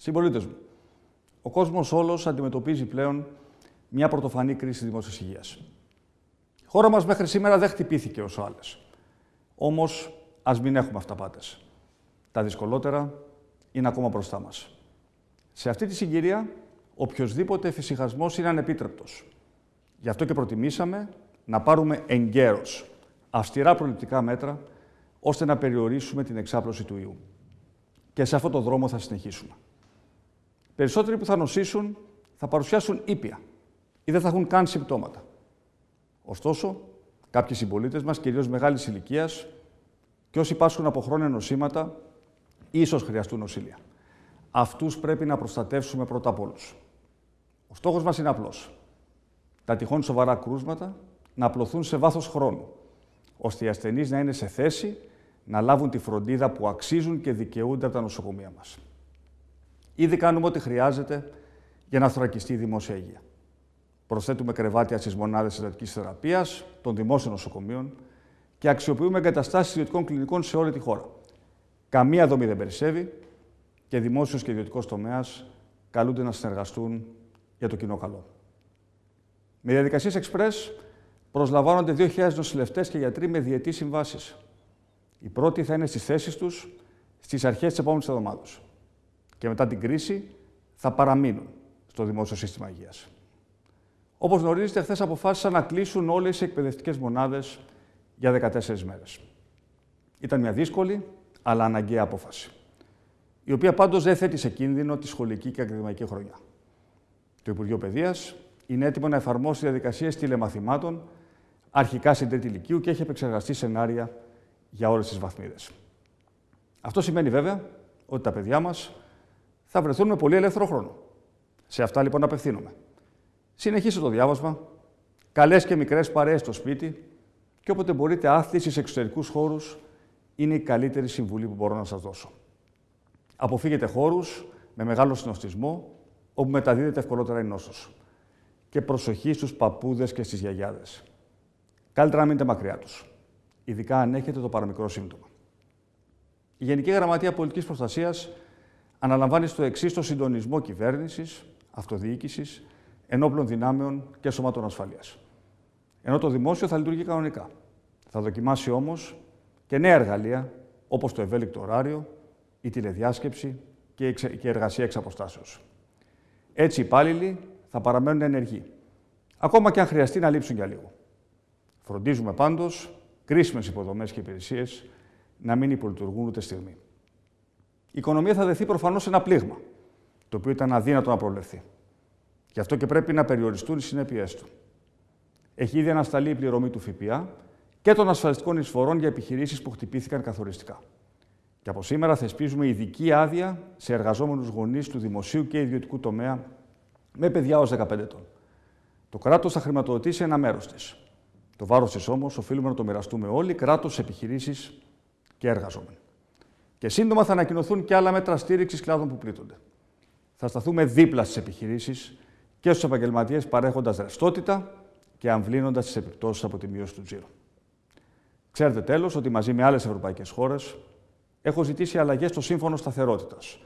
Συμπολίτες μου, ο κόσμος όλος αντιμετωπίζει πλέον μια πρωτοφανή κρίση δημόσιας υγείας. Η χώρα μας μέχρι σήμερα δεν χτυπήθηκε όσο άλλες. Όμως, ας μην έχουμε αυταπάτε. Τα δυσκολότερα είναι ακόμα μπροστά μας. Σε αυτή τη συγκυρία, οποιοδήποτε εφησυχασμός είναι ανεπίτρεπτος. Γι' αυτό και προτιμήσαμε να πάρουμε εγκαίρως αυστηρά προληπτικά μέτρα ώστε να περιορίσουμε την εξάπλωση του ιού. Και σε αυτόν τον δρόμο θα συνεχίσουμε. Περισσότεροι που θα νοσήσουν θα παρουσιάσουν ήπια ή δεν θα έχουν καν συμπτώματα. Ωστόσο, κάποιοι συμπολίτες μας, κυρίως μεγάλης ηλικίας και όσοι πάσχουν από χρόνια νοσήματα, ίσως χρειαστούν νοσήλια. Αυτούς πρέπει να προστατεύσουμε πρώτα απ' όλους. Ο στόχος μας είναι απλός. Τα τυχόν σοβαρά κρούσματα να απλωθούν σε βάθος χρόνου, ώστε οι ασθενείς να είναι σε θέση να λάβουν τη φροντίδα που αξίζουν και δικαιούνται από τα νοσοκομεία μας. Ήδη κάνουμε ό,τι χρειάζεται για να θωρακιστεί η δημόσια υγεία. Προσθέτουμε κρεβάτια στις μονάδες εντατική θεραπείας των δημόσιων νοσοκομείων και αξιοποιούμε εγκαταστάσεις ιδιωτικών κλινικών σε όλη τη χώρα. Καμία δομή δεν περισσεύει και δημόσιος και ιδιωτικός τομέας καλούνται να συνεργαστούν για το κοινό καλό. Με διαδικασίες Express προσλαμβάνονται 2.000 νοσηλευτές και γιατροί με διετής συμβάσεις. Οι πρώτοι θα είναι στις θέσεις τους στις αρχές της επόμενης εβδομάδας. Και μετά την κρίση θα παραμείνουν στο δημόσιο σύστημα υγείας. Όπως γνωρίζετε, χθες αποφάσισαν να κλείσουν όλες οι εκπαιδευτικές μονάδες για 14 μέρες. Ήταν μια δύσκολη, αλλά αναγκαία απόφαση. Η οποία πάντως δεν θέτει σε κίνδυνο τη σχολική και ακαδημαϊκή χρονιά. Το Υπουργείο Παιδείας είναι έτοιμο να εφαρμόσει διαδικασίες τηλεμαθημάτων αρχικά στην τρίτη ηλικίου και έχει επεξεργαστεί σενάρια για όλες τις βαθμίδες. Αυτό σημαίνει βέβαια ότι τα παιδιά μας θα βρεθούν με πολύ ελεύθερο χρόνο. Σε αυτά λοιπόν απευθύνομαι. Συνεχίστε το διάβασμα, καλές και μικρές παρέες στο σπίτι και όποτε μπορείτε άθληση σε εξωτερικούς χώρους είναι η καλύτερη συμβουλή που μπορώ να σας δώσω. Αποφύγετε χώρους με μεγάλο συνοστισμό, όπου μεταδίδεται ευκολότερα η νόσος. Και προσοχή στους παππούδες και στις γιαγιάδες. Καλύτερα να μείνετε μακριά τους, ειδικά αν έχετε το παραμικρό σύμπτωμα. Η Γενική Γραμματεία Πολιτικής Προστασίας αναλαμβάνεις στο εξής το συντονισμό κυβέρνησης, αυτοδιοίκησης, ενόπλων δυνάμεων και σωμάτων ασφαλείας. Ενώ το δημόσιο θα λειτουργεί κανονικά. Θα δοκιμάσει όμως και νέα εργαλεία όπως το ευέλικτο ωράριο, η τηλεδιάσκεψη και η εργασία εξ αποστάσεως. Έτσι οι υπάλληλοι θα παραμένουν ενεργοί, ακόμα και αν χρειαστεί να λείψουν για λίγο. Φροντίζουμε πάντως κρίσιμες υποδομές και υπηρεσίες να μην υπολειτουργούν ούτε στιγμή. Η οικονομία θα δεθεί προφανώς ένα πλήγμα, το οποίο ήταν αδύνατο να προβλεφθεί. Γι' αυτό και πρέπει να περιοριστούν οι συνέπειές του. Έχει ήδη ανασταλεί η πληρωμή του ΦΠΑ και των ασφαλιστικών εισφορών για επιχειρήσεις που χτυπήθηκαν καθοριστικά. Και από σήμερα θεσπίζουμε ειδική άδεια σε εργαζόμενους γονείς του δημοσίου και ιδιωτικού τομέα με παιδιά ως 15 ετών. Το κράτος θα χρηματοδοτήσει ένα μέρος της. Το βάρος της όμως οφείλουμε να το μοιραστούμε όλοι, κράτος, επιχειρήσεις και εργαζόμενοι. Και σύντομα θα ανακοινωθούν και άλλα μέτρα στήριξης κλάδων που πλήττονται. Θα σταθούμε δίπλα στις επιχειρήσεις και στους επαγγελματίες παρέχοντας ρευστότητα και αμβλύνοντας τις επιπτώσεις από τη μείωση του τζίρου. Ξέρετε τέλος ότι μαζί με άλλες ευρωπαϊκές χώρες έχω ζητήσει αλλαγές στο σύμφωνο σταθερότητας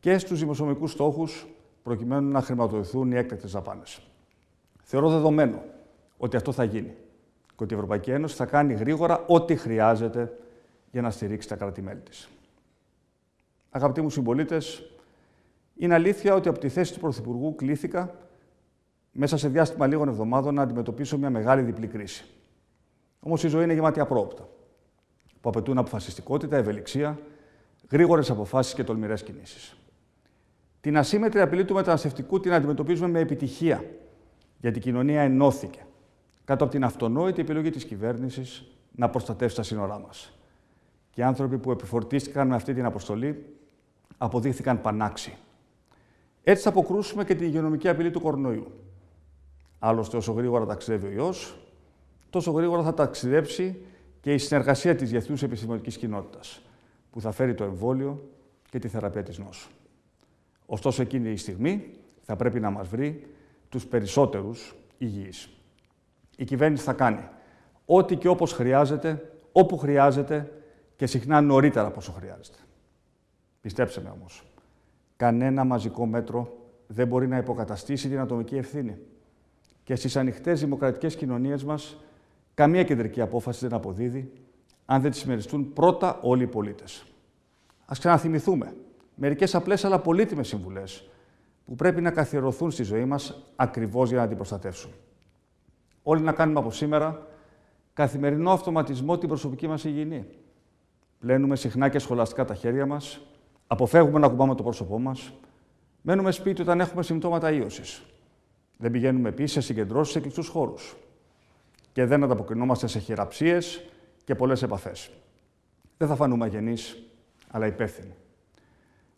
και στους δημοσιονομικούς στόχους προκειμένου να χρηματοδοτηθούν οι έκτακτες δαπάνες. Θεωρώ δεδομένο ότι αυτό θα γίνει και ότι η Ευρωπαϊκή Ένωση θα κάνει γρήγορα ό,τι χρειάζεται για να στηρίξει τα κράτη-μέλη της. Αγαπητοί μου συμπολίτες, είναι αλήθεια ότι από τη θέση του Πρωθυπουργού κλήθηκα μέσα σε διάστημα λίγων εβδομάδων να αντιμετωπίσω μια μεγάλη διπλή κρίση. Όμως η ζωή είναι γεμάτη απρόπτα, που απαιτούν αποφασιστικότητα, ευελιξία, γρήγορες αποφάσεις και τολμηρές κινήσεις. Την ασύμετρη απειλή του μεταναστευτικού την αντιμετωπίζουμε με επιτυχία, γιατί η κοινωνία ενώθηκε κάτω από την αυτονόητη επιλογή της κυβέρνησης να προστατεύσει τα σύνορά μας. Και οι άνθρωποι που επιφορτίστηκαν με αυτή την αποστολή αποδείχθηκαν πανάξιοι. Έτσι θα αποκρούσουμε και την υγειονομική απειλή του κορονοϊού. Άλλωστε, όσο γρήγορα ταξιδεύει ο ιός, τόσο γρήγορα θα ταξιδέψει και η συνεργασία της διεθνούς επιστημονικής κοινότητας, που θα φέρει το εμβόλιο και τη θεραπεία της νόσου. Ωστόσο, εκείνη η στιγμή θα πρέπει να μας βρει τους περισσότερους υγιείς. Η κυβέρνηση θα κάνει ό,τι και όπως χρειάζεται, όπου χρειάζεται και συχνά νωρίτερα από όσο χρειάζεται. Πιστέψτε με όμως, κανένα μαζικό μέτρο δεν μπορεί να υποκαταστήσει την ατομική ευθύνη. Και στις ανοιχτές δημοκρατικές κοινωνίες μας, καμία κεντρική απόφαση δεν αποδίδει αν δεν τη συμμεριστούν πρώτα όλοι οι πολίτες. Ας ξαναθυμηθούμε μερικές απλές αλλά πολύτιμες συμβουλές που πρέπει να καθιερωθούν στη ζωή μας ακριβώς για να την προστατεύσουν. Όλοι να κάνουμε από σήμερα καθημερινό αυτοματισμό την προσωπική μας υγιεινή. Πλένουμε συχνά και σχολαστικά τα χέρια μας, αποφεύγουμε να κουμπάμε το πρόσωπό μας, μένουμε σπίτι όταν έχουμε συμπτώματα ίωσης. Δεν πηγαίνουμε επίση σε συγκεντρώσεις σε κλειστούς χώρους. Και δεν ανταποκρινόμαστε σε χειραψίες και πολλές επαφές. Δεν θα φανούμε αγενείς, αλλά υπεύθυνοι.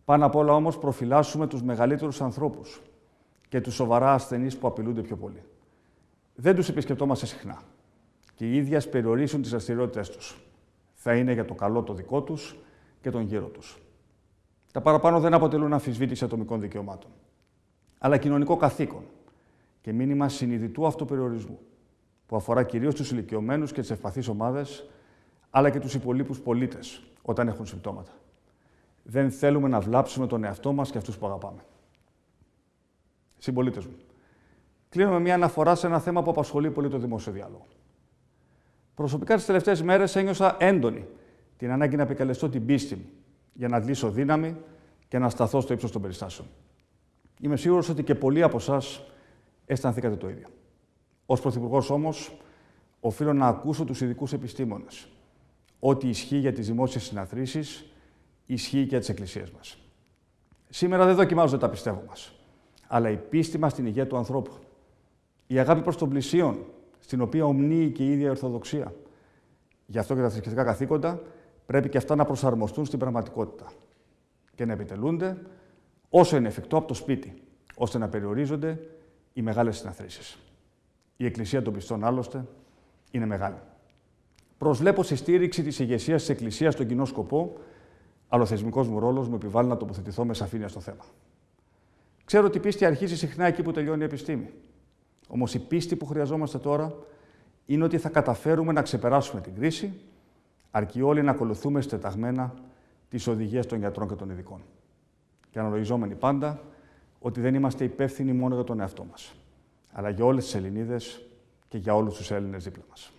Πάνω απ' όλα όμως προφυλάσσουμε τους μεγαλύτερους ανθρώπους και τους σοβαρά ασθενείς που απειλούνται πιο πολύ. Δεν τους επισκεπτόμαστε συχνά και οι ίδιοι περιορίσουν τις δραστηριότητες τους. Θα είναι για το καλό το δικό τους και τον γύρο τους. Τα παραπάνω δεν αποτελούν αμφισβήτηση ατομικών δικαιωμάτων, αλλά κοινωνικό καθήκον και μήνυμα συνειδητού αυτοπεριορισμού, που αφορά κυρίως τους ηλικιωμένους και τις ευπαθείς ομάδες, αλλά και τους υπολείπους πολίτες όταν έχουν συμπτώματα. Δεν θέλουμε να βλάψουμε τον εαυτό μας και αυτούς που αγαπάμε. Συμπολίτες μου, κλείνω με μια αναφορά σε ένα θέμα που απασχολεί πολύ το δημόσιο διάλογο. Προσωπικά τις τελευταίες μέρες ένιωσα έντονη την ανάγκη να επικαλεστώ την πίστη μου για να αντλήσω δύναμη και να σταθώ στο ύψος των περιστάσεων. Είμαι σίγουρος ότι και πολλοί από εσάς αισθανθήκατε το ίδιο. Ω Πρωθυπουργός όμως, οφείλω να ακούσω τους ειδικούς επιστήμονες. Ό,τι ισχύει για τις δημόσιες συναθρήσεις, ισχύει και για τις εκκλησίες μας. Σήμερα δεν δοκιμάζονται τα πιστεύω μας, αλλά η πίστη μας στην υγεία του ανθρώπου. Η αγάπη προς τον πλησίον, στην οποία ομνύει και η ίδια η Ορθοδοξία. Γι' αυτό και τα θρησκευτικά καθήκοντα πρέπει και αυτά να προσαρμοστούν στην πραγματικότητα και να επιτελούνται όσο είναι εφικτό από το σπίτι, ώστε να περιορίζονται οι μεγάλες συναθρήσεις. Η Εκκλησία των Πιστών, άλλωστε, είναι μεγάλη. Προσβλέπω στη στήριξη της ηγεσίας της Εκκλησίας στον κοινό σκοπό, αλλά ο θεσμικός μου ρόλος μου επιβάλλει να τοποθετηθώ με σαφήνεια στο θέμα. Ξέρω ότι η πίστη αρχίζει συχνά εκεί που τελειώνει η επιστήμη. Όμως η πίστη που χρειαζόμαστε τώρα είναι ότι θα καταφέρουμε να ξεπεράσουμε την κρίση, αρκεί όλοι να ακολουθούμε στεταγμένα τις οδηγίες των γιατρών και των ειδικών. Και αναλογιζόμενοι πάντα ότι δεν είμαστε υπεύθυνοι μόνο για τον εαυτό μας, αλλά για όλες τις Ελληνίδες και για όλους τους Έλληνες δίπλα μας.